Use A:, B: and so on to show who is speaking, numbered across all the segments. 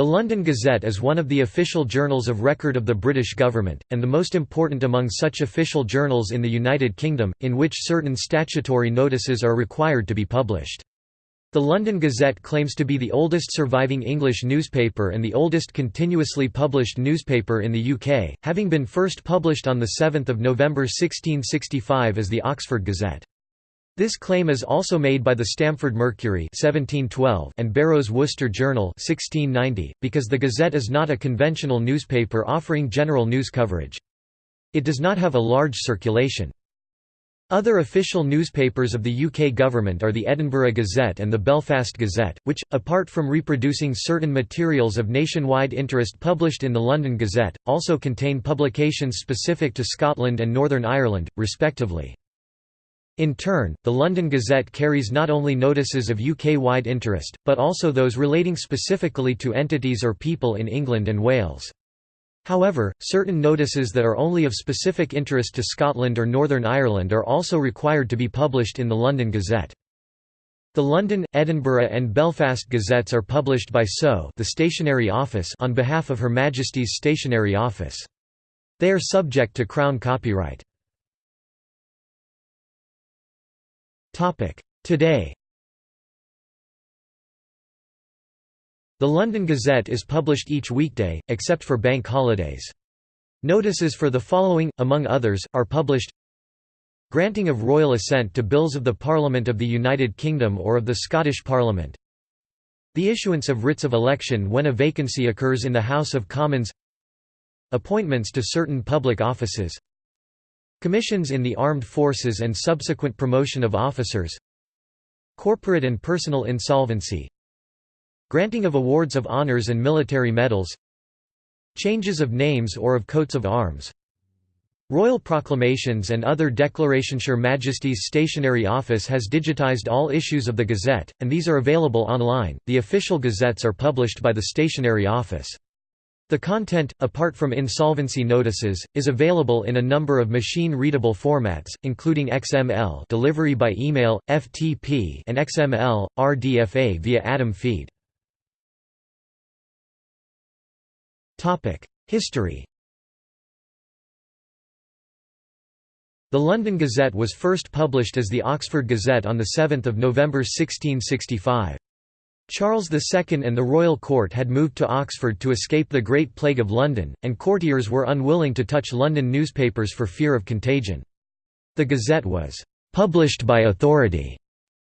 A: The London Gazette is one of the official journals of record of the British government, and the most important among such official journals in the United Kingdom, in which certain statutory notices are required to be published. The London Gazette claims to be the oldest surviving English newspaper and the oldest continuously published newspaper in the UK, having been first published on 7 November 1665 as the Oxford Gazette. This claim is also made by the Stamford Mercury 1712 and Berrow's Worcester Journal 1690, because the Gazette is not a conventional newspaper offering general news coverage. It does not have a large circulation. Other official newspapers of the UK government are the Edinburgh Gazette and the Belfast Gazette, which, apart from reproducing certain materials of nationwide interest published in the London Gazette, also contain publications specific to Scotland and Northern Ireland, respectively. In turn, the London Gazette carries not only notices of UK-wide interest, but also those relating specifically to entities or people in England and Wales. However, certain notices that are only of specific interest to Scotland or Northern Ireland are also required to be published in the London Gazette. The London, Edinburgh and Belfast Gazettes are published by SO the Stationery Office on behalf of Her Majesty's Stationery Office. They are subject to Crown copyright. Today. The London Gazette is published each weekday, except for bank holidays. Notices for the following, among others, are published. Granting of royal assent to bills of the Parliament of the United Kingdom or of the Scottish Parliament. The issuance of writs of election when a vacancy occurs in the House of Commons. Appointments to certain public offices Commissions in the armed forces and subsequent promotion of officers Corporate and personal insolvency Granting of awards of honors and military medals Changes of names or of coats of arms Royal proclamations and other declarations. Her Majesty's Stationery Office has digitized all issues of the Gazette, and these are available online. The official gazettes are published by the Stationery Office. The content, apart from insolvency notices, is available in a number of machine-readable formats, including XML delivery by email, FTP and XML, RDFA via Atom feed. History The London Gazette was first published as the Oxford Gazette on 7 November 1665. Charles II and the royal court had moved to Oxford to escape the Great Plague of London, and courtiers were unwilling to touch London newspapers for fear of contagion. The Gazette was «published by authority»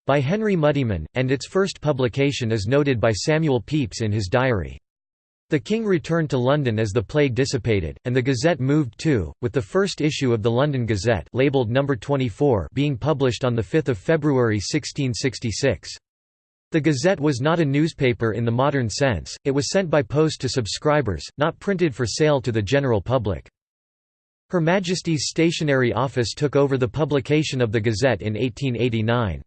A: by Henry Muddiman, and its first publication is noted by Samuel Pepys in his diary. The king returned to London as the plague dissipated, and the Gazette moved too, with the first issue of the London Gazette labelled No. 24 being published on 5 February 1666. The Gazette was not a newspaper in the modern sense, it was sent by post to subscribers, not printed for sale to the general public. Her Majesty's Stationery Office took over the publication of the Gazette in 1889.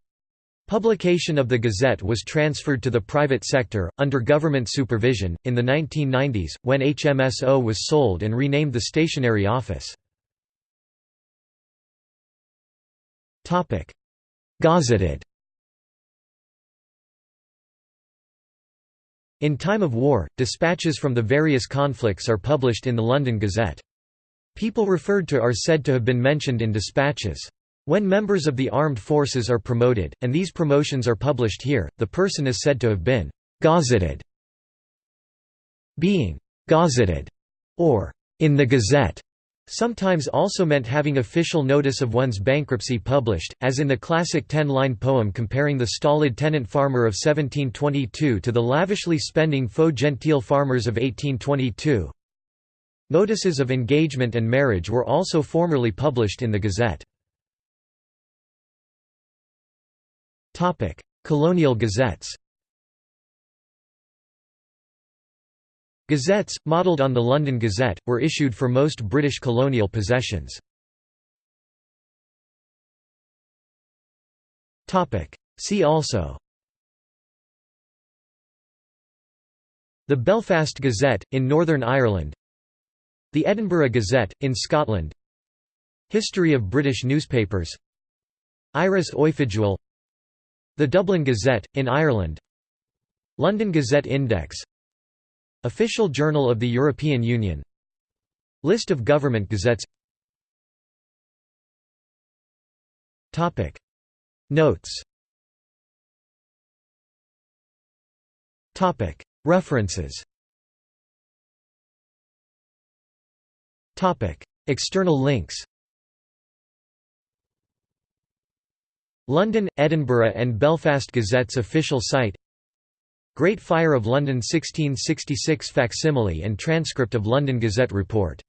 A: Publication of the Gazette was transferred to the private sector, under government supervision, in the 1990s, when HMSO was sold and renamed the Stationery Office. Gazetted In time of war, dispatches from the various conflicts are published in the London Gazette. People referred to are said to have been mentioned in dispatches. When members of the armed forces are promoted, and these promotions are published here, the person is said to have been «gazetted». Being «gazetted» or «in the Gazette» sometimes also meant having official notice of one's bankruptcy published, as in the classic ten-line poem comparing the stolid tenant farmer of 1722 to the lavishly spending faux genteel farmers of 1822. Notices of engagement and marriage were also formerly published in the Gazette. Colonial gazettes Gazettes, modelled on the London Gazette, were issued for most British colonial possessions. See also. The Belfast Gazette, in Northern Ireland. The Edinburgh Gazette, in Scotland. History of British newspapers. Iris Oifigiúil The Dublin Gazette, in Ireland. London Gazette Index Official Journal of the European Union. List of government gazettes. Notes. References. External links. London, Edinburgh and Belfast Gazette's official site Great Fire of London 1666 facsimile and transcript of London Gazette report